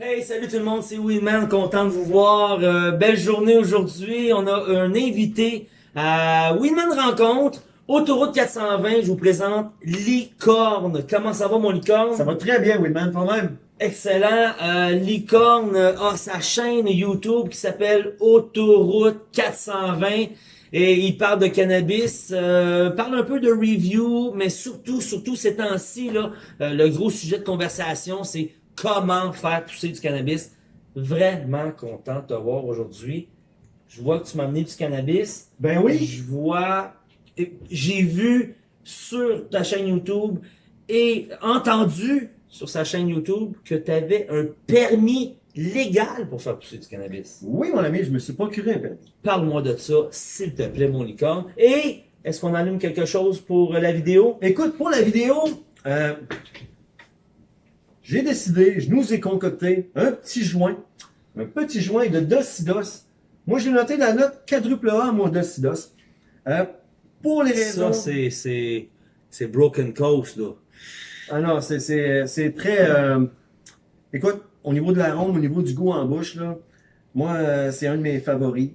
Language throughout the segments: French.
Hey, salut tout le monde, c'est Winman, content de vous voir. Euh, belle journée aujourd'hui. On a un invité à Winman Rencontre, Autoroute 420. Je vous présente Licorne. Comment ça va mon licorne? Ça va très bien, Winman, toi-même? Excellent. Euh, Licorne a sa chaîne YouTube qui s'appelle Autoroute 420 et il parle de cannabis, euh, parle un peu de review, mais surtout, surtout ces temps-ci, là, euh, le gros sujet de conversation, c'est comment faire pousser du cannabis. Vraiment content de te voir aujourd'hui. Je vois que tu m'as amené du cannabis. Ben oui. Je vois, j'ai vu sur ta chaîne YouTube et entendu sur sa chaîne YouTube que tu avais un permis légal pour faire pousser du cannabis. Oui, mon ami, je me suis procuré un permis. Parle-moi de ça, s'il te plaît, mon licorne. Et est-ce qu'on allume quelque chose pour la vidéo? Écoute, pour la vidéo, euh, j'ai décidé, je nous ai concocté un petit joint, un petit joint de Docidos. Moi, j'ai noté la note quadruple A à mon Docidos. Euh, pour les raisons... Ça, c'est, Broken Coast, là. Ah non, c'est, très... Euh, écoute, au niveau de l'arôme, au niveau du goût en bouche, là, moi, euh, c'est un de mes favoris.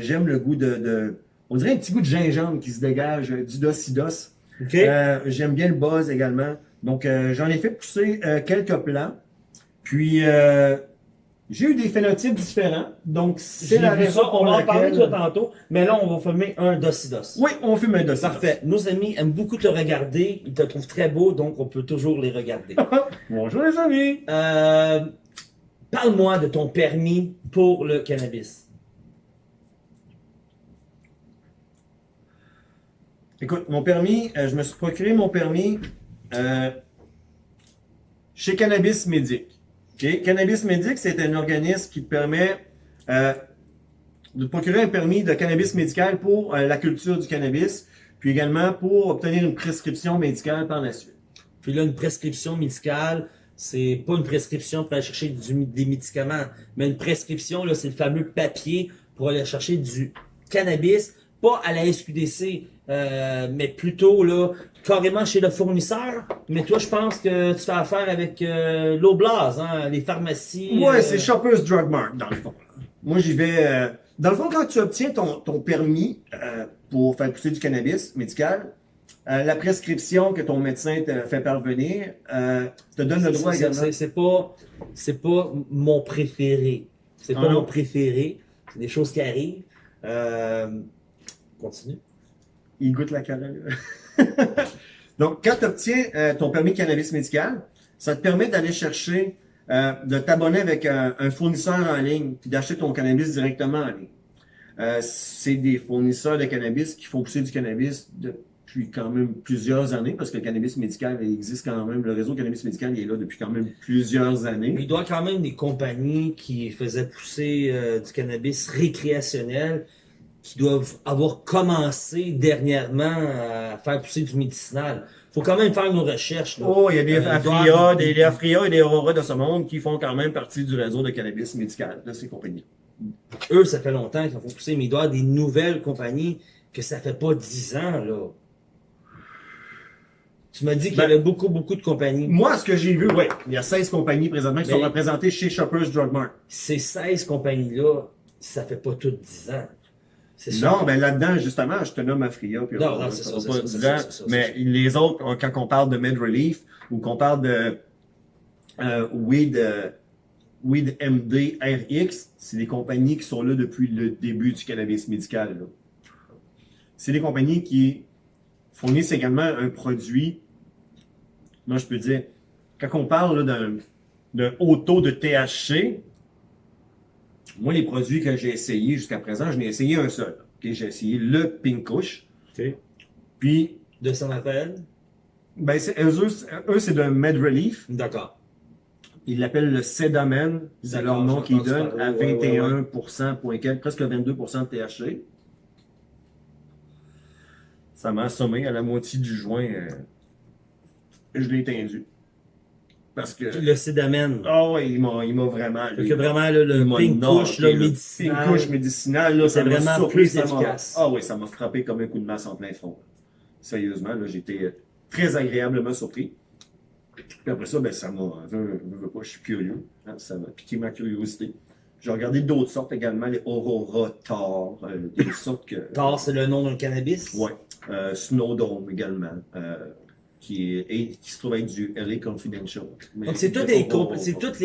J'aime le goût de, de, On dirait un petit goût de gingembre qui se dégage du docidos. Okay. J'aime bien le buzz également. Donc, j'en ai fait pousser quelques plants. Puis, j'ai eu des phénotypes différents. Donc, c'est la raison ça. On va en parler de tantôt. Mais là, on va fumer un docidos. Oui, on fume un docidos. Parfait. Nos amis aiment beaucoup te regarder. Ils te trouvent très beau, donc on peut toujours les regarder. Bonjour les amis. Euh, Parle-moi de ton permis pour le cannabis. Écoute, mon permis, euh, je me suis procuré mon permis euh, chez Cannabis Médic. Cannabis Médic, c'est un organisme qui permet euh, de procurer un permis de cannabis médical pour la culture du cannabis, puis également pour obtenir une prescription médicale par la suite. Puis là, une prescription médicale, c'est pas une prescription pour aller chercher des médicaments, mais une prescription, là, c'est le fameux papier pour aller chercher du cannabis, pas à la SQDC, euh, mais plutôt là, carrément chez le fournisseur. Mais toi, je pense que tu fais affaire avec euh, l'Oblast, hein, les pharmacies. Ouais, euh, c'est Shoppers Drug Mart, dans le fond. Moi, j'y vais... Euh, dans le fond, quand tu obtiens ton, ton permis pour faire pousser du cannabis médical, la prescription que ton médecin te fait parvenir te donne le droit également. C'est pas, c'est pas mon préféré. C'est pas ah mon préféré. C'est des choses qui arrivent. Continue. Il goûte la carotte. Donc, quand tu obtiens euh, ton permis de cannabis médical, ça te permet d'aller chercher, de t'abonner avec un, fournisseur en ligne, puis d'acheter ton cannabis directement en ligne. c'est des fournisseurs de cannabis qui font pousser du cannabis de depuis quand même plusieurs années, parce que le cannabis médical existe quand même, le réseau cannabis médical il est là depuis quand même plusieurs années. Il doit quand même des compagnies qui faisaient pousser euh, du cannabis récréationnel qui doivent avoir commencé dernièrement à faire pousser du médicinal. faut quand même faire nos recherches. Là. Oh, il y a des euh, Afria, des, Afria et des Aurora de ce monde qui font quand même partie du réseau de cannabis médical de ces compagnies. Eux, ça fait longtemps qu'ils font pousser, mais il doit y avoir des nouvelles compagnies que ça fait pas dix ans, là. Tu m'as dit qu'il y ben, avait beaucoup, beaucoup de compagnies. Moi, ce que j'ai vu, oui, il y a 16 compagnies présentement qui sont représentées chez Shoppers Drug Mart. Ces 16 compagnies-là, ça fait pas toutes 10 ans. Non, ben là-dedans, justement, je te nomme Afria. Puis non, non, c'est ça, Mais les autres, quand on parle de MedRelief ou qu'on parle de euh, Weed, euh, Weed MD RX, c'est des compagnies qui sont là depuis le début du cannabis médical. C'est des compagnies qui fournissent également un produit, moi je peux dire, quand on parle d'un haut taux de THC, moi les produits que j'ai essayés jusqu'à présent, je n'ai essayé un seul. J'ai essayé le Pink Kush. Puis... De son appel? Ben, eux, eux c'est de Med Relief. D'accord. Ils l'appellent le Sedamen, c'est leur nom qu'ils donnent, à 21%, point presque 22% de THC ça m'a assommé à la moitié du joint. Euh, je l'ai étendu. Parce que... Le sédamène. Ah oui, il m'a, il m'a vraiment... que vraiment, le pink couche, médicinal. Pink couche médicinal, là, c'est vraiment plus efficace. Ah oui, ça m'a frappé comme un coup de masse en plein front. Sérieusement, là, j'étais très agréablement surpris. Puis après ça, ben, ça m'a, je suis curieux, hein, ça m'a piqué ma curiosité. J'ai regardé d'autres sortes également, les Aurora Tar, euh, des sortes que... Tar, c'est le nom d'un cannabis? Ouais. Euh, Snowdome également, euh, qui, est, et qui se trouve être du LA Confidential. Mais Donc, c'est toutes, les, toutes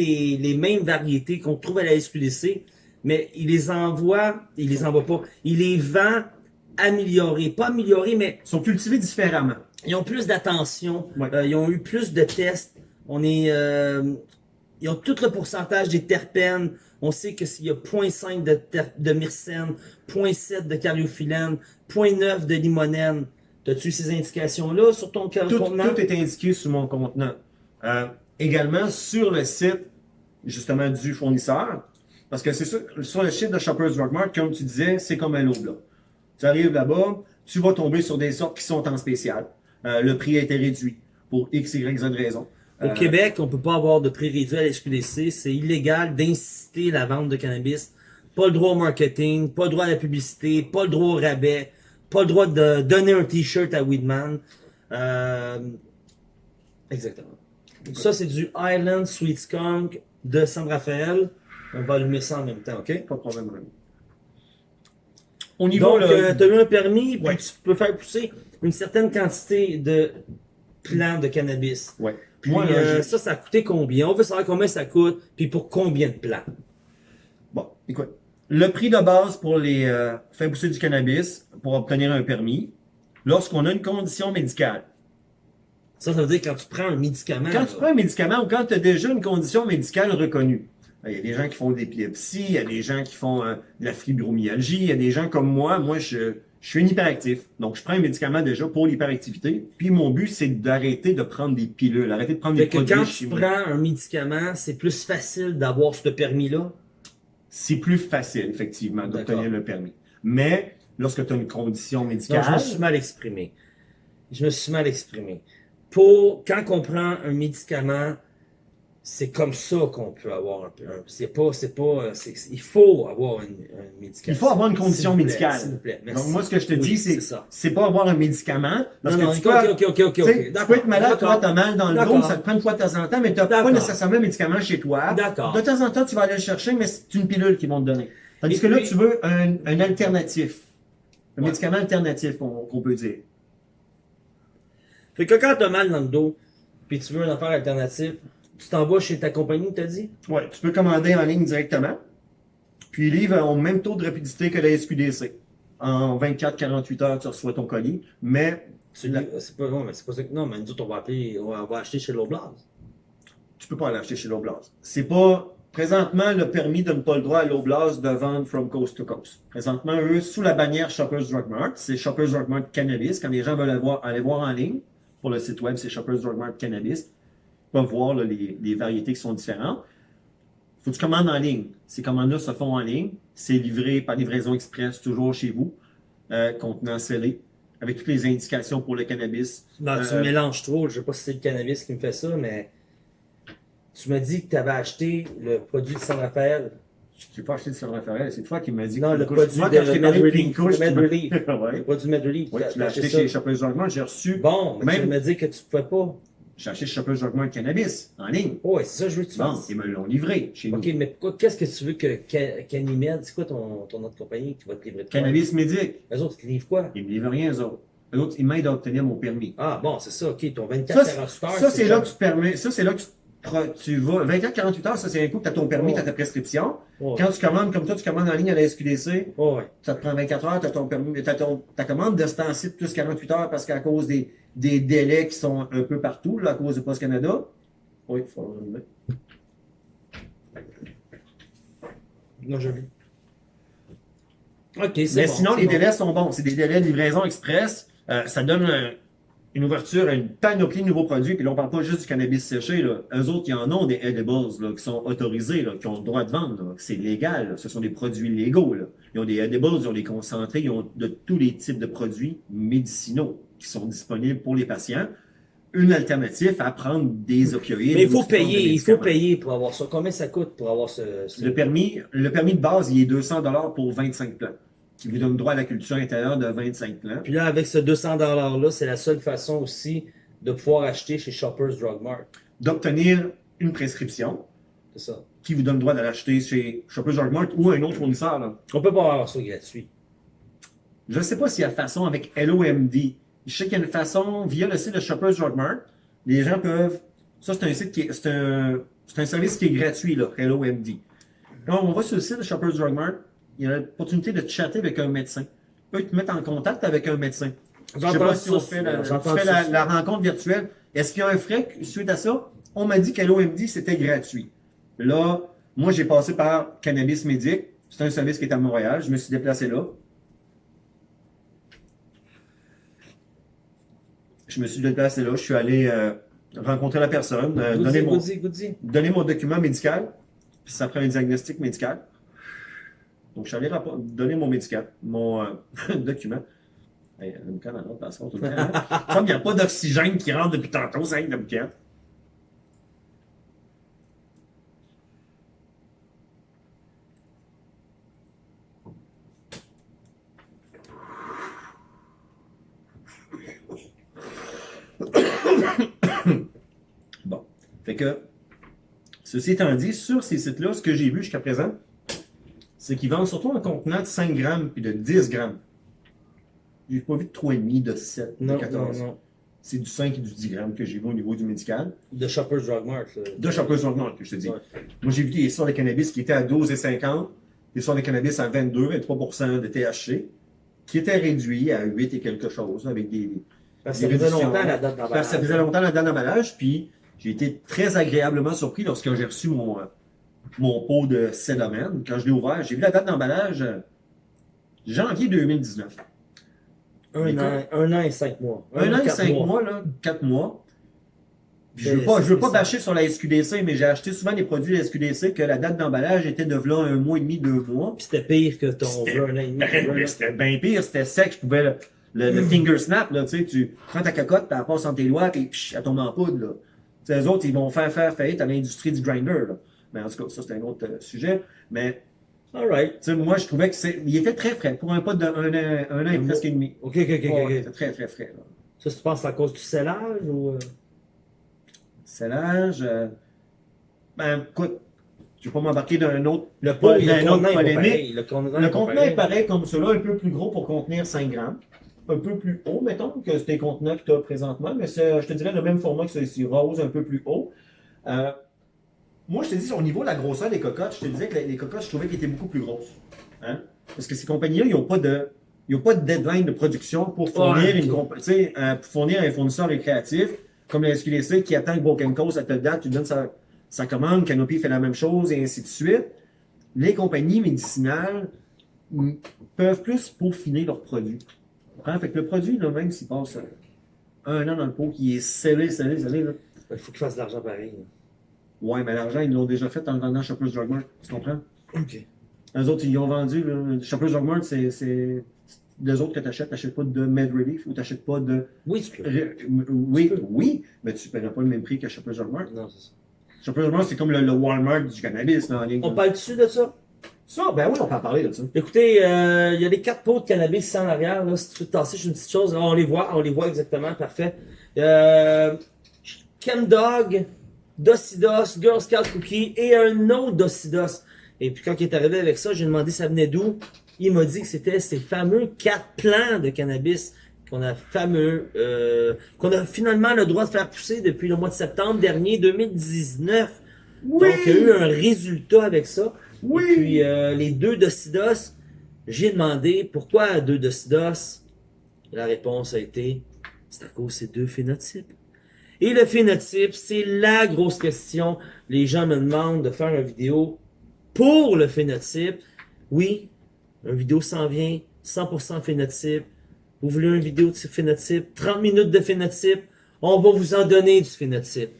mêmes variétés qu'on trouve à la SQDC, mais il les envoie, il les envoie pas, il les vend améliorés. Pas améliorés, mais Ils sont cultivés différemment. ils ont plus d'attention, Ouais. euh, ils ont eu plus de tests. On est, euh, ils ont tout le pourcentage des terpènes. On sait que s'il y a 0.5 de, de myrcène, 0.7 de cariophyllène, 0.9 de limonène. T'as-tu ces indications-là sur ton Tout, contenant? tout est indiqué sur mon contenant. Euh, également sur le site, justement, du fournisseur. Parce que c'est sûr, sur le site de Shoppers Drug Mart, comme tu disais, c'est comme un lot là. Tu arrives là-bas, tu vas tomber sur des sortes qui sont en spécial. Euh, le prix a été réduit pour X, Y, Z raison. Au Euh, Québec, on peut pas avoir de prix réduit à la SQDC. C'est illégal d'inciter la vente de cannabis. Pas le droit au marketing, pas le droit à la publicité, pas le droit au rabais, pas le droit de donner un t-shirt à Weedman. Euh, Exactement. Ça, c'est du Island Sweet Skunk de San Rafael. On va allumer ça en même temps, OK? Pas de problème. René. Au niveau Donc, là, tu as eu un permis, puis Ouais. tu peux faire pousser une certaine quantité de plants de cannabis. ouais. Puis Moi, là, euh, ça, ça a coûté combien? On veut savoir combien ça coûte, puis pour combien de plants. Bon, écoute. Le prix de base pour les euh, faire pousser du cannabis pour obtenir un permis, lorsqu'on a une condition médicale. Ça, ça veut dire quand tu prends un médicament. Quand là. tu prends un médicament ou quand tu as déjà une condition médicale reconnue, il y a des gens qui font de l'épilepsie, il y a des gens qui font euh, de la fibromyalgie, il y a des gens comme moi, moi je, je suis un hyperactif. Donc je prends un médicament déjà pour l'hyperactivité. Puis mon but c'est d'arrêter de prendre des pilules, arrêter de prendre Fait des que produits quand tu prends un médicament, c'est plus facile d'avoir ce permis-là? C'est plus facile effectivement d'obtenir le permis. Mais lorsque tu as une condition Non, médicale, je me suis mal exprimé. Je me suis mal exprimé. Pour, quand on prend un médicament, c'est comme ça qu'on peut avoir un peu. C'est pas, c'est pas, euh, il faut avoir un, un médicament. Il faut avoir une condition médicale. S'il vous plaît, merci. donc moi ce que je te Oui, dis c'est c'est pas avoir un médicament parce Non, que non, tu ok, peux, ok, ok, ok, Tu ok. sais, tu peux être malade, toi, t'as mal dans le dos, ça te prend une fois de temps en temps, mais t'as pas nécessairement un médicament chez toi. D'accord. De temps en temps, tu vas aller le chercher, mais c'est une pilule qu'ils vont te donner. Tandis Et que là, puis- tu veux un, un alternatif. Un Ouais. médicament alternatif, qu'on qu'on peut dire. Fait que quand t'as mal dans le dos, puis tu veux un affaire alternative, tu t'en vas chez ta compagnie, t'as dit? Ouais, tu peux commander en ligne directement. Puis les livres ont le même taux de rapidité que la SQDC. En 24-48 heures, tu reçois ton colis, mais Tu C'est pas, non, mais c'est pas ça que, non, mais nous autres, on va appeler, on va, acheter chez l'Oblast. tu peux pas l'acheter chez l'Oblast. C'est pas présentement le permis donne pas le droit à l'Oblast de vendre from coast to coast. Présentement, eux, sous la bannière Shoppers Drug Mart, c'est Shoppers Drug Mart Cannabis. Quand les gens veulent aller voir, aller voir en ligne, pour le site web, c'est Shoppers Drug Mart Cannabis. Peuvent voir là, les, les variétés qui sont différentes. Faut que tu commandes en ligne. Ces commandes-là se font en ligne. C'est livré par livraison express, toujours chez vous, euh, contenant scellé, avec toutes les indications pour le cannabis. Non, tu Euh, mélanges trop. Je sais pas si c'est le cannabis qui me fait ça, mais tu m'as dit que tu avais acheté le produit de San Rafael. Je n'ai pas acheté de San Rafael, c'est toi qui m'as dit Non, que le produit moi, de quand de Med Relief. Le Med tu produit Med Relief. Oui, l'ai t'as acheté chez. Shoppers Drug j'ai reçu, Bon, mais tu m'as dit que tu pouvais pas. Shoppers Drug Mart Cannabis, en ligne. Oh, ouais, c'est ça que je veux que tu Bon, ils me l'ont livré chez nous. Ok, mais qu'est-ce que tu veux que Ca- Canimed, c'est quoi ton, ton autre compagnie qui va te livrer de quoi? Cannabis médic. Les autres, ils te livrent quoi? Ils me livrent rien, eux autres. Eux autres, ils m'aident à obtenir mon permis. Ah, bon, c'est ça, ok, ton 24 Ça, c'est- 48 heures. Ça, c'est là que tu te permets, ça, c'est là que tu, tu vas, 24-48 heures, ça, c'est un coup que tu as ton permis, Oh. tu as ta prescription. Oh, Quand tu commandes, comme toi, tu commandes en ligne à la SQDC, oh, ça te prend 24 heures, tu as ton permis, t'as ton, ta commande de ce temps-ci de plus 48 heures parce qu'à cause des, des délais qui sont un peu partout, là, à cause de Post Canada. Oui, il faut. Non, je. Ok, c'est Mais bon, sinon, les bon. délais sont bons. C'est des délais de livraison express. Euh, ça donne un- une ouverture à une panoplie de nouveaux produits. Puis là, on parle pas juste du cannabis séché. Là. Eux autres, ils en ont des edibles là, qui sont autorisés, là, qui ont le droit de vendre. C'est légal. là. Ce sont des produits légaux. Là. Ils ont des edibles, ils ont des concentrés, ils ont de tous les types de produits médicinaux qui sont disponibles pour les patients. Une alternative à prendre des opioïdes. Mais il faut payer, il faut payer pour avoir ça. Combien ça coûte pour avoir ce. ce- Le permis, le permis de base, il est 200 dollars pour 25 plants, qui vous donne droit à la culture intérieure de 25 plants. Puis là, avec ce 200 $-là, c'est la seule façon aussi de pouvoir acheter chez Shoppers Drug Mart. d'obtenir une prescription C'est ça. qui vous donne le droit de l'acheter chez Shoppers Drug Mart ou un autre fournisseur. Là. On peut pas avoir ça gratuit. Je ne sais pas s'il y a façon avec LOMD. Je sais qu'il y a une façon via le site de Shoppers Drug Mart. Les gens peuvent. Ça, c'est un site qui est. C'est un, un service qui est gratuit, là, LOMD. Quand on va sur le site de Shoppers Drug Mart, il y a l'opportunité de chatter avec un médecin. Il peut te mettre en contact avec un médecin. Je sais pas si on fait la, fais ça la, rencontre virtuelle. Est-ce qu'il y a un frais suite à ça? On m'a dit qu'à l'OMD, c'était gratuit. Là, moi, j'ai passé par Cannabis Médic. C'est un service qui est à Montréal. Je me suis déplacé là. Je me suis déplacé là. Je suis allé euh, rencontrer la personne, euh, donner, Goody, mon, goody, goody. donner mon document médical. Puis ça prend un diagnostic médical. Donc, je suis allé donner mon médical, mon euh, document. Hey, l'autre passeport tout le hein? Il n'y a pas d'oxygène qui rentre depuis tantôt, c'est le boucan. Bon. Fait que, ceci étant dit, sur ces sites-là, ce que j'ai vu jusqu'à présent, c'est qu'ils vendent surtout un contenant de 5 grammes puis de 10 grammes. J'ai pas vu de 3,5, de 7, de Non, 14. non, non. C'est du 5 et du 10 grammes que j'ai vu au niveau du médical. De Shoppers Drug Mart. De Shoppers Drug Mart, que je te dis. Ouais. Moi, j'ai vu des sortes de cannabis qui étaient à 12,50, des sortes de cannabis à 22, 23% de THC, qui étaient réduits à 8 et quelque chose, avec des, Parce que ça faisait longtemps la date Parce que ça faisait d'emballage. longtemps la date d'emballage, puis j'ai été très agréablement surpris lorsque j'ai reçu mon, mon pot de Cédomène. Quand je l'ai ouvert, j'ai vu la date d'emballage euh, janvier 2019. Un an, un an et cinq mois. Un an et cinq mois, là, quatre mois. Puis je veux C'est- pas, je veux pas bâcher sur la SQDC, mais j'ai acheté souvent des produits de la SQDC que la date d'emballage était de là un mois et demi, deux mois. Puis c'était pire que ton C'était- un an et demi. C'était bien pire, c'était sec, je pouvais le, le- le finger snap, là, tu sais, tu prends ta cocotte, tu la passes entre tes puis psh, elle tombe en poudre, là. Les autres, ils vont faire faire faillite à l'industrie du grinder, là. Mais en tout cas, ça, c'est un autre euh, sujet. Mais, sais, moi, je trouvais que c'est, il était très frais. Pour un pot de un an, un an et presque et demi. Ok, ok, ok. C'était très, très frais, là. Ça, tu penses à cause du scellage ou. euh? C'est l'âge. euh, ben, écoute, je vais pas m'embarquer dans un autre. Le pot, le un autre polémique. Le contenant, Le est contenant pareil. est pareil comme cela, un peu plus gros pour contenir 5 grammes. Un peu plus haut, mettons, que ces contenants que tu as présentement, mais je te dirais, le même format que celui-ci, rose, un peu plus haut. Euh, moi, je te dis, au niveau de la grosseur des cocottes, je te disais que les, les cocottes, je trouvais qu'elles étaient beaucoup plus grosses. Hein? Parce que ces compagnies-là, ils n'ont pas de. Ils pas de deadline de production pour fournir, Ouais. une compa- tu sais, euh, pour fournir un fournisseur récréatif, comme la SQDC, qui attend que Broken Coast à telle date, tu donnes sa, sa commande, Canopy fait la même chose, et ainsi de suite. Les compagnies médicinales mm, peuvent plus peaufiner leurs produits. Hein? Fait que le produit, là, même s'il passe un an dans le pot, qui est scellé, scellé, scellé, là, Il faut qu'il fasse de l'argent pareil. Ouais, mais l'argent, ils l'ont déjà fait en le vendant à Shoppers Drug Mart, tu comprends? Ok. Eux autres, ils l'ont vendu, là. Shoppers Drug Mart, c'est, les autres que t'achètes, t'achètes pas de Med Relief ou t'achètes pas de, Oui, tu peux. Oui, Tu peux. oui, mais tu paieras pas le même prix que Shoppers Drug Mart. Non, c'est ça. Shoppers Drug Mart, c'est comme le, le Walmart du cannabis, là, en ligne. On là. parle dessus de ça? Ça, ben oui, on peut en parler de ça. Écoutez, euh, il y a les quatre pots de cannabis en arrière. Là, si tu veux te tasser une petite chose, là, on les voit, on les voit exactement, parfait. Euh, Chemdog, Docidos, Girl Scout Cookie et un autre Docidos. Et puis quand il est arrivé avec ça, j'ai demandé ça venait d'où. Il m'a dit que c'était ces fameux quatre plants de cannabis qu'on a fameux, euh, qu'on a finalement le droit de faire pousser depuis le mois de septembre dernier 2019. Donc il y a eu un résultat avec ça. Oui! Et puis euh, les deux Docidos, j'ai demandé pourquoi deux Docidos. La réponse a été c'est à cause de ces deux phénotypes. Et le phénotype, c'est la grosse question. Les gens me demandent de faire une vidéo pour le phénotype. Oui, une vidéo s'en vient, 100% phénotype. Vous voulez une vidéo de phénotype, 30 minutes de phénotype, on va vous en donner du phénotype.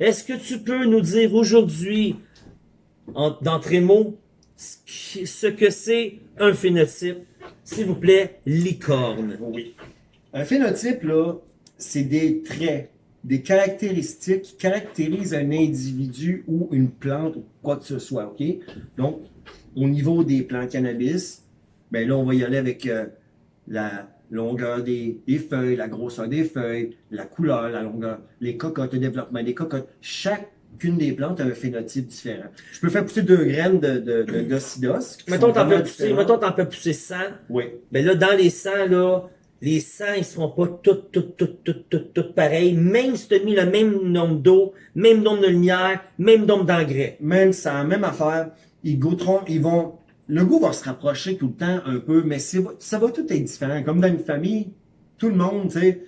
Est-ce que tu peux nous dire aujourd'hui, d'entrée de mots, ce que c'est un phénotype? S'il vous plaît, licorne. Oui. Un phénotype, là, c'est des traits, des caractéristiques qui caractérisent un individu ou une plante ou quoi que ce soit, OK? Donc, au niveau des plants cannabis, ben là, on va y aller avec euh, la, longueur des, des feuilles, la grosseur des feuilles, la couleur, la longueur, les cocottes, le développement des cocottes. Chacune des plantes a un phénotype différent. Je peux faire pousser deux graines de, de, de, d'ocidos qui Mettons, t'en peux pousser, différentes. mettons, t'en peux pousser 100. Oui. Ben là, dans les 100, là, les 100, ils seront pas toutes, toutes, toutes, toutes, toutes, toutes pareilles. Même si tu as mis le même nombre d'eau, même nombre de lumière, même nombre d'engrais. Même ça, la même affaire. Ils goûteront, ils vont, le goût va se rapprocher tout le temps un peu, mais ça va tout être différent. Comme dans une famille, tout le monde, tu sais,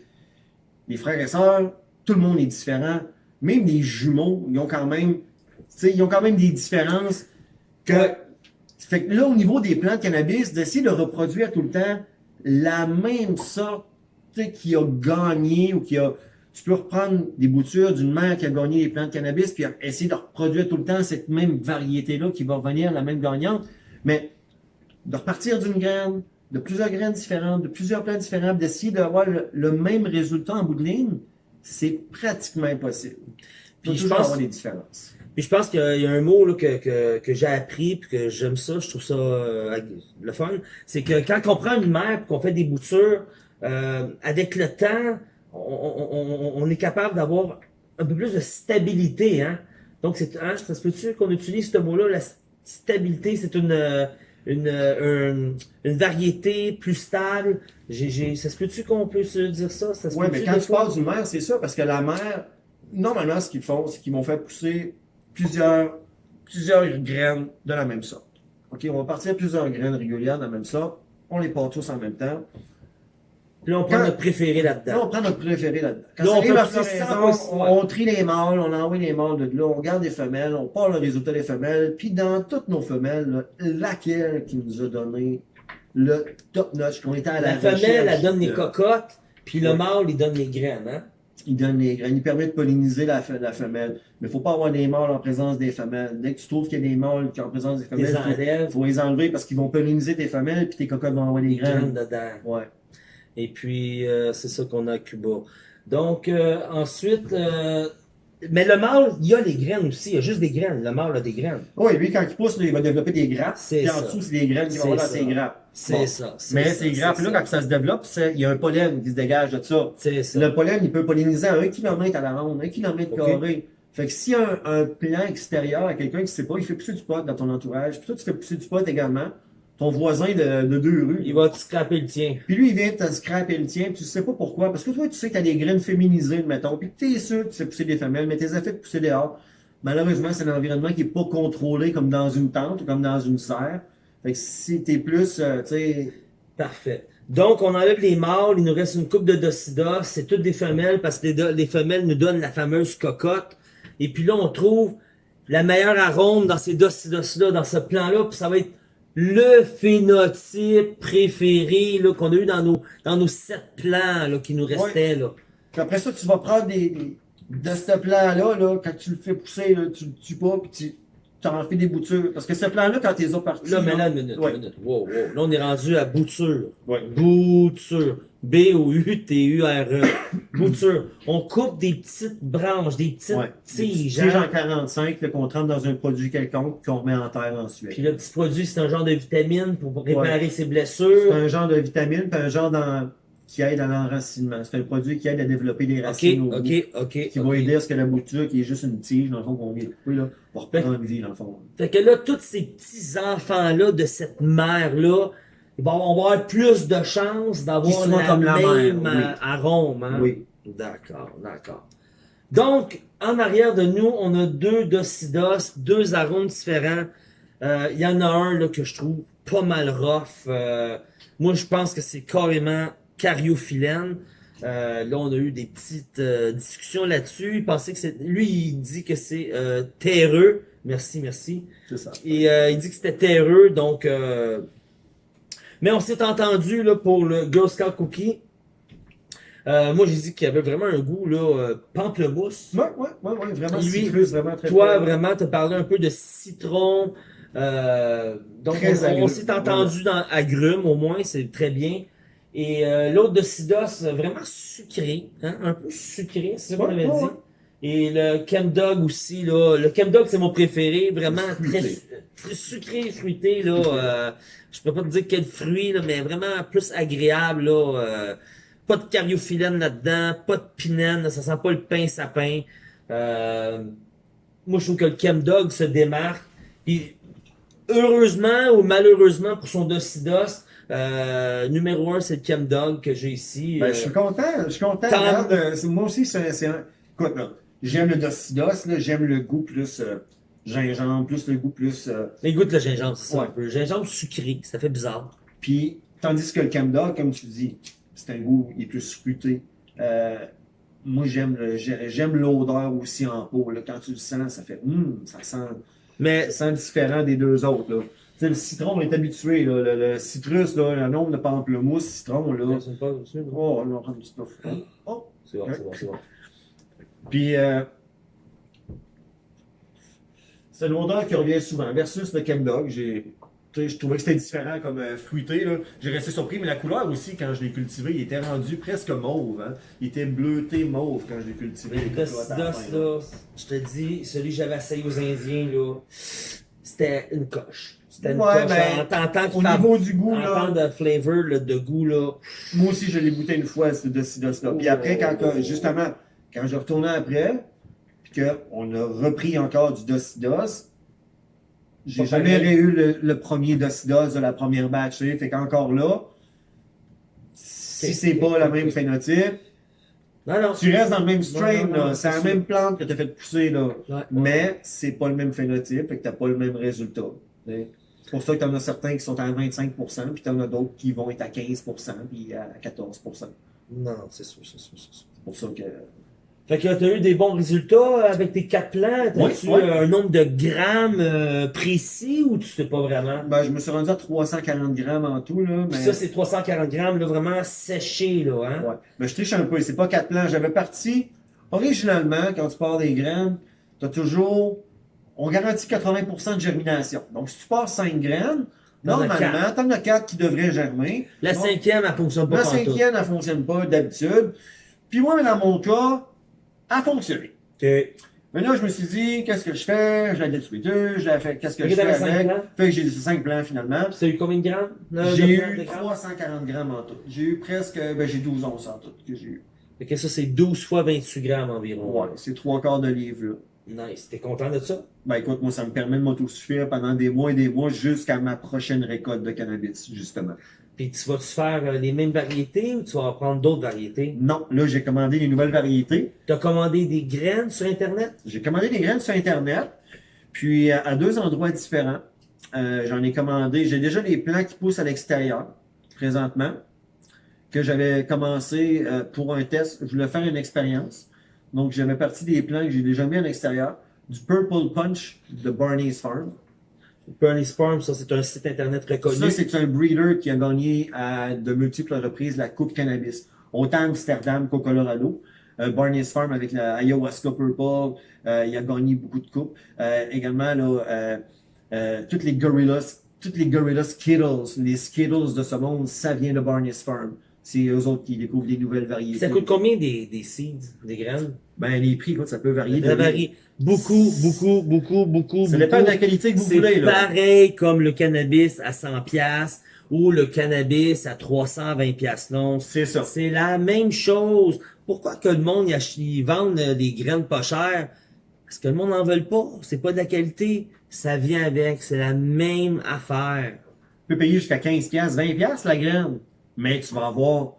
les frères et sœurs, tout le monde est différent. Même les jumeaux, ils ont quand même, tu sais, ils ont quand même des différences que, fait que là, au niveau des plantes de cannabis, d'essayer de reproduire tout le temps la même sorte, qui a gagné ou qui a, tu peux reprendre des boutures d'une mère qui a gagné les plantes de cannabis, puis essayer de reproduire tout le temps cette même variété-là qui va revenir la même gagnante. Mais de repartir d'une graine, de plusieurs graines différentes, de plusieurs plantes différentes, d'essayer d'avoir le, le même résultat en bout de ligne, c'est pratiquement impossible. Puis je pense- avoir des différences. Puis je pense qu'il y a- il y a un mot là, que, que, que j'ai appris puis que j'aime ça, je trouve ça euh, le fun. C'est que quand on prend une mère et qu'on fait des boutures, euh, avec le temps, on, on, on, est capable d'avoir un peu plus de stabilité. Hein? Donc, c'est, hein, ça se peut-tu qu'on utilise ce mot-là, la stabilité, c'est une, euh, une, euh, une, une variété plus stable. J'ai, j'ai, ça se peut-tu qu'on peut se dire ça? ça Oui, mais quand tu passes d'une mère, c'est ça, parce que la mère, normalement, ce qu'ils font, c'est qu'ils vont faire pousser plusieurs, plusieurs graines de la même sorte. OK, on va partir plusieurs graines régulières de la même sorte. On les part tous en même temps. Puis là, on prend notre préféré Là, là-dedans. on prend notre préféré là-dedans. Quand Là, on arrive peut à pousser floraison, 100 on, trie les mâles, on envoie les mâles de là, on garde les femelles, on part le résultat des femelles, puis dans toutes nos femelles, là, laquelle qui nous a donné le top notch, qu'on était à la, La femelle, elle donne les cocottes, puis le mâle, il donne les graines, hein? Il donne les graines, il permet de polliniser la, fe- la femelle. Mais il faut pas avoir des mâles en présence des femelles. Dès que tu trouves qu'il y a des mâles qui sont en présence des Les femelles, il faut, faut les enlever parce qu'ils vont polliniser tes femelles, puis tes cocottes vont avoir des graines. dedans. Ouais. Et puis, euh, c'est ça qu'on a à Cuba. Donc, euh, ensuite, euh, mais le mâle, il y a les graines aussi. Il y a juste des graines. Le mâle a des graines. Oui, lui, quand il pousse, il va développer des grappes. C'est Puis en ça. dessous, c'est des graines qui vont dans ses grappes. C'est Bon. ça. Mais ça, ces grappes-là, quand ça se développe, il y a un pollen qui se dégage de ça. C'est ça. Le pollen, il peut polliniser à 1 km à la ronde, 1 km Ok. carré. Fait que s'il y a un, un plan extérieur à quelqu'un qui ne sait pas, il fait pousser du pot dans ton entourage, puis toi, tu fais pousser du pot également, ton voisin de, de deux rues. Il va te scraper le tien. Puis lui, il vient te scraper le tien, puis tu sais pas pourquoi. Parce que toi, tu sais que tu as des graines féminisées, mettons, puis que tu es sûr que tu fais pousser des femelles, mais tes de pousser dehors. Malheureusement, c'est un environnement qui est pas contrôlé comme dans une tente ou comme dans une serre. Fait que si t'es plus, euh, tu sais, Parfait. Donc, on enlève les mâles, il nous reste une coupe de docidas, c'est toutes des femelles parce que les, les femelles nous donnent la fameuse cocotte. Et puis là, on trouve la meilleure arôme dans ces docidas-là, dans ce plan-là, puis ça va être le phénotype préféré là, qu'on a eu dans nos, dans nos sept plans là, qui nous restaient. Là. Puis après ça, tu vas prendre des, des- de ce plan-là, là, quand tu le fais pousser, là, tu le tues pas, puis tu t'en fais des boutures. Parce que ce plan-là, quand les as partis, Là, mais là, une minute, Ouais. une minute. Wow, wow. Là, on est rendu à bouture. Ouais. Bouture. B-O-U-T-U-R-E. Bouture. On coupe des petites branches, des petites Ouais. Des tiges. tiges hein. en 45, là, qu'on trempe dans un produit quelconque, qu'on remet en terre ensuite. Puis le petit produit, c'est un genre de vitamine pour réparer ses C'est blessures. un genre de vitamine, puis un genre qui aide à l'enracinement. C'est un produit qui aide à développer des racines au bout, qui va aider à ce que la bouture, qui est juste une tige, dans le fond, qu'on vient de couper, là, va reprendre vie, dans le fond. Fait que là, tous ces petits enfants-là de cette mère-là, ils vont avoir plus de chances d'avoir la comme la même oui. euh, arôme. Hein? Oui. D'accord, d'accord. Donc, en arrière de nous, on a deux docidos, deux arômes différents. Euh, Il y en a un là, que je trouve pas mal rough. Euh, moi, je pense que c'est carrément cariophyllène. Euh, là, on a eu des petites euh, discussions là-dessus. Il pensait que c'est... Lui, il dit que c'est euh, terreux. Merci, merci. C'est ça. Et euh, il dit que c'était terreux, donc... Mais on s'est entendu là, pour le Girl Scout Cookie. Euh, moi, j'ai dit qu'il y avait vraiment un goût là, euh, pamplemousse. Ouais, ouais, ouais, ouais, vraiment Lui, vraiment très Toi, vraiment, tu as parlé un peu de citron. euh, donc, Très on, s'est entendu dans agrumes, au moins, c'est très bien. Et euh, l'autre de Sidos, vraiment sucré, hein, un peu sucré, c'est ça qu'on avait dit? Et le Chemdog aussi, là. Le Chemdog, c'est mon préféré. Vraiment très, très sucré, fruité, là. Euh, je peux pas te dire quel fruit, là, mais vraiment plus agréable, là. Euh, pas de cariophyllène là-dedans, pas de pinène, ça sent pas le pain sapin. Euh, moi, je trouve que le Chemdog se démarque. Puis, heureusement ou malheureusement pour son Docidos, euh, numéro un, c'est le Chemdog que j'ai ici. Ben, je suis content, je suis content. Regarde, euh, moi aussi, c'est c'est un. Écoute, là, j'aime le Docidos, là, j'aime le goût plus euh, gingembre, plus le goût plus. euh, Mais goûte le gingembre, c'est ça Ouais. un peu. Gingembre sucré, ça fait bizarre. Puis, tandis que le Camdog, comme tu dis, c'est un goût, il est plus fruité. Euh, moi, j'aime le- j'ai- j'aime l'odeur aussi en peau. Là. Quand tu le sens, ça fait hum, ça sent, Mais ça sent différent des deux autres. Là. Tu sais, le citron, on est habitué. Là. Le, le citrus, là, le nombre de pamplemousse, citron, là. pas? Oh, on a un petit peu. Oh. C'est bon, c'est bon, c'est bon. Puis, euh, c'est l'odeur qui revient souvent. Versus le sais, Je trouvais que c'était différent comme euh, fruité. J'ai resté surpris, mais la couleur aussi, quand je l'ai cultivé, il était rendu presque mauve. Hein. Il était bleuté mauve quand je l'ai cultivé. Le là. je te dis, celui que j'avais essayé aux Indiens, là, c'était une coche. C'était une Ouais, coche. ben, en Au niveau du goût, en là, tant de flavor, là, de goût, là. moi aussi, je l'ai goûté une fois, ce Docidos-là. Puis après, quand, quand- justement, quand je retournais après, puis qu'on a repris encore du Docidos, j'ai jamais eu le, le premier Docidos de la première batch. tu sais. Fait qu'encore là, si c'est pas ok. même phénotype, Non, non. tu restes dans le même strain. C'est la même plante que tu as fait pousser, là. Ouais. Mais c'est pas le même phénotype, et que t'as pas le même résultat. tu. C'est pour ça que t'en as certains qui sont à 25%, puis t'en as d'autres qui vont être à 15%, puis à 14%. Non, c'est sûr, c'est sûr, c'est sûr. C'est pour ça que. Fait que t'as eu des bons résultats avec tes quatre plants. T'as-tu Oui, oui. euh, un nombre de grammes euh, précis ou tu sais pas vraiment? Ben, je me suis rendu à 340 grammes en tout, là. Mais... Puis ça, c'est 340 grammes, là, vraiment séché, là, hein? Ouais. Mais je triche un peu, c'est pas quatre plans. J'avais parti, originalement, quand tu pars des graines, t'as toujours, on garantit 80% de germination. Donc, si tu pars 5 graines, as normalement, t'en as 4 qui devraient germer. La Donc, cinquième, elle fonctionne pas La cinquième, elle fonctionne pas d'habitude. Puis moi, dans mon cas, a fonctionné. OK. Mais là, je me suis dit, qu'est-ce que je fais? Je la détruis deux, je la fais, qu'est-ce que je fais avec? Fait que j'ai laissé 5 plants finalement. Puis t'as eu combien de grammes? euh, J'ai eu grammes, de grammes? 340 grammes en tout. J'ai eu presque, ben j'ai 12 onces en tout que j'ai eu. Fait que ça, c'est 12 fois 28 grammes environ. Ouais, c'est trois quarts de livre là. Nice. T'es content de ça? Ben écoute, moi ça me permet de m'autosuffire pendant des mois et des mois jusqu'à ma prochaine récolte de cannabis, justement. Puis tu vas-tu faire euh, les mêmes variétés ou tu vas prendre d'autres variétés? Non, là j'ai commandé les nouvelles variétés. T'as commandé des graines sur Internet? J'ai commandé des graines sur Internet, puis à, à deux endroits différents. Euh, J'en ai commandé, j'ai déjà des plants qui poussent à l'extérieur, présentement, que j'avais commencé euh, pour un test. Je voulais faire une expérience. Donc j'avais parti des plants que j'ai déjà mis à l'extérieur. Du Purple Punch de Barney's Farm. Bernie's Farm, ça, c'est un site Internet reconnu. Ça, c'est un breeder qui a gagné à de multiples reprises la Coupe Cannabis. Autant Amsterdam qu'au Colorado. Euh, Barney's Farm avec la Ayahuasca Purple, euh, il a gagné beaucoup de coupes. Euh, également, là, euh, euh, toutes les Gorillas, toutes les Gorillas Skittles, les Skittles de ce monde, ça vient de Barney's Farm. C'est eux autres qui découvrent des nouvelles variétés. Ça coûte combien des, des seeds, des graines? Ben, les prix, écoute, ça peut varier. Ça varie beaucoup, beaucoup, beaucoup, beaucoup, Ça dépend de la qualité que vous C'est voulez, là. pareil comme le cannabis à 100 pièces ou le cannabis à 320 pièces l'once. C'est ça. C'est la même chose. Pourquoi que le monde ils vendent euh, des graines pas chères? Parce que le monde n'en veut pas. C'est pas de la qualité. Ça vient avec. C'est la même affaire. Tu peux payer jusqu'à 15 pièces, 20 pièces la graine, mais tu vas avoir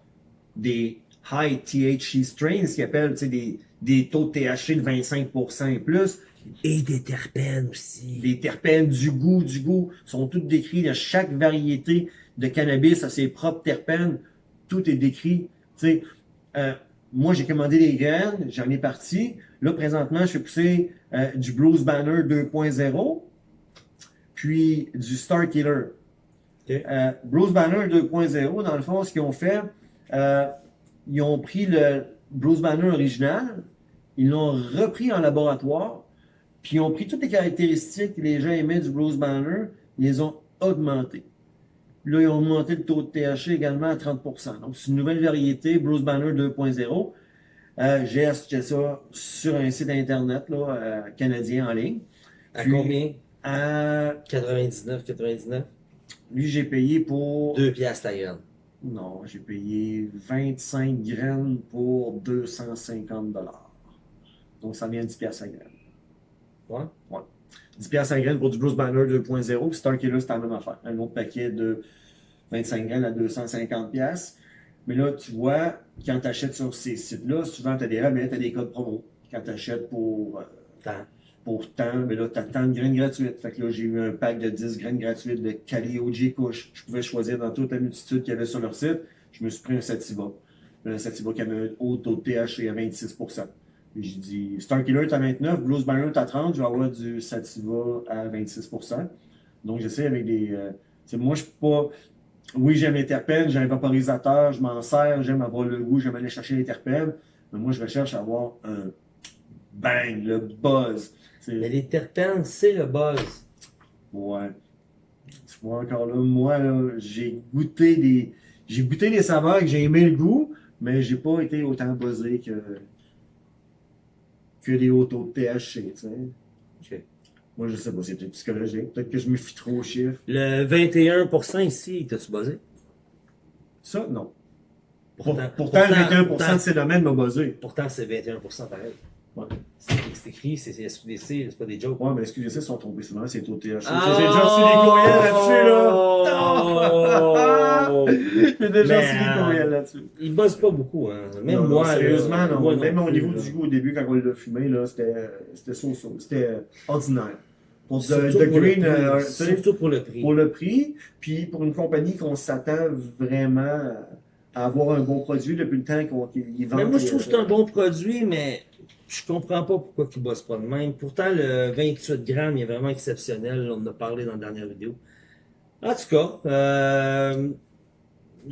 des high THC strains, ce qu'ils appellent, des, des taux de THC de 25% et plus, Et des terpènes aussi. des terpènes, du goût, du goût, sont toutes décrits de chaque variété de cannabis à ses propres terpènes, tout est décrit, tu sais, euh, moi j'ai commandé des graines, j'en ai parti, là présentement je fais pousser euh, du Blues Banner 2.0, puis du Star Killer. Ok. Euh, Bruce Banner 2.0, dans le fond, ce qu'ils ont fait, euh, ils ont pris le Bruce Banner original, ils l'ont repris en laboratoire, puis ils ont pris toutes les caractéristiques que les gens aimaient du Bruce Banner, ils les ont augmentées. Là, ils ont augmenté le taux de THC également à 30%. Donc, c'est une nouvelle variété, Bruce Banner 2.0. Euh, j'ai acheté ça sur un site internet là, euh, canadien en ligne. À combien? À, 99, 99? Lui, j'ai payé pour... 2 piastres la graine. Non, j'ai payé 25 graines pour 250 dollars. Donc, ça vient 10 piastres la graine. Ouais? 10 piastres la graine pour du Bruce Banner 2.0. Puis Star Killer, c'est la même affaire. Un autre paquet de 25 graines à 250 piastres. Mais là, tu vois, quand tu achètes sur ces sites-là, souvent, tu as des rabais, tu as des codes promo. Quand tu achètes pour, euh. Pour tant, mais là, tu as tant de graines gratuites. Fait que là, j'ai eu un pack de 10 graines gratuites de Cali OG Kush. Je pouvais choisir dans toute la multitude qu'il y avait sur leur site. Je me suis pris un Sativa. Un Sativa qui avait un haut taux de THC à 26 Puis j'ai dit, Star Killer est à 29, Blues Banner est à 30, je vais avoir du Sativa à 26% Donc j'essaie avec des. euh, moi, je suis pas. Oui, j'aime les terpènes, j'ai un vaporisateur, je m'en sers, j'aime avoir le goût, j'aime aller chercher les terpènes. Mais moi, je recherche à avoir un bang, le buzz. Mais les terpènes, c'est le buzz. Ouais. Tu vois encore là, moi là, j'ai goûté des. J'ai goûté des saveurs que j'ai aimé le goût, mais j'ai pas été autant buzzé que. que des hauts taux de THC, tu sais. Ok. Moi je sais pas, c'est peut-être psychologique. Peut-être que je me fie trop aux chiffres. Le 21% ici, t'as-tu buzzé? Ça, non. Pourtant, pourtant, le 21% pourtant- de ces domaines m'a buzzé. Pourtant, c'est 21% pareil. Ouais. C'est c'est écrit, c'est c'est SQDC, c'est pas des jokes. Ouais, mais ils sont trompés souvent, c'est taux THC. Ah! J'ai déjà reçu des courriels là-dessus, là. Oh! J'ai déjà reçu des courriels là-dessus. Il buzz pas beaucoup, hein. Même Non, non, moi, là, sérieusement, non. moi Même au niveau là. du goût, au début, quand on l'a fumé, là, c'était so-so. C'était ordinaire. Pour The, the pour le Green, prix. euh, Surtout pour le prix. pour le prix, puis pour une compagnie qu'on s'attend vraiment à avoir un bon produit depuis le temps qu'on qu'ils vendent. Mais moi, je trouve que c'est un euh, bon produit, mais je comprends pas pourquoi ils bossent pas de même. Pourtant, le 28 grammes il est vraiment exceptionnel. On en a parlé dans la dernière vidéo. En tout cas, euh,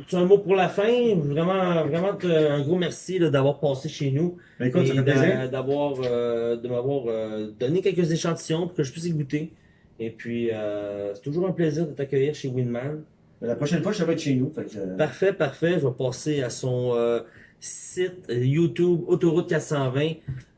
tu as un mot pour la fin. Vraiment, vraiment un gros merci d'avoir passé chez nous Ben, écoute, et d'avoir euh, de m'avoir euh, donné quelques échantillons pour que je puisse y goûter. Et puis, euh, c'est toujours un plaisir de t'accueillir chez Winman. La prochaine fois, je vais être chez nous. Fait que, Parfait, parfait. Je vais passer à son euh, site euh, YouTube Autoroute 420.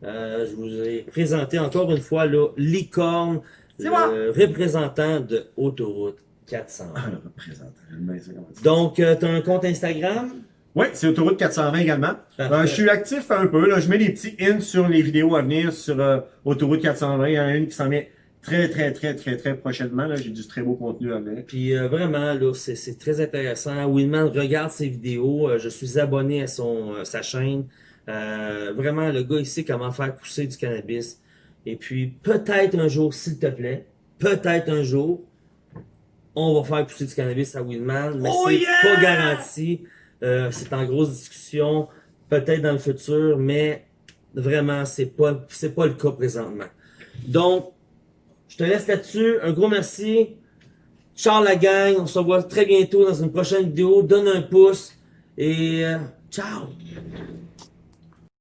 Euh, je vous ai présenté encore une fois là, Licorne, le moi. représentant de Autoroute 420. Ah, le représentant. Ça, comment tu. Donc, as un compte Instagram? Oui, c'est Autoroute 420 également. Euh, je suis actif un peu. Là. Je mets des petits hints sur les vidéos à venir sur euh, Autoroute 420. Il y en a une qui s'en vient très, très, très, très, très prochainement. Là. J'ai du très beau contenu à venir. Puis euh, vraiment, là, c'est, c'est très intéressant. Winman regarde ses vidéos. Euh, je suis abonné à son, euh, sa chaîne. Euh, vraiment, le gars, il sait comment faire pousser du cannabis. Et puis, peut-être un jour, s'il te plaît, peut-être un jour, on va faire pousser du cannabis à Winman, mais Oh c'est yeah! pas garanti. Euh, c'est en grosse discussion, peut-être dans le futur, mais vraiment, c'est pas, c'est pas le cas présentement. Donc, je te laisse là-dessus. Un gros merci. Ciao la gang. On se revoit très bientôt dans une prochaine vidéo. Donne un pouce et euh, ciao.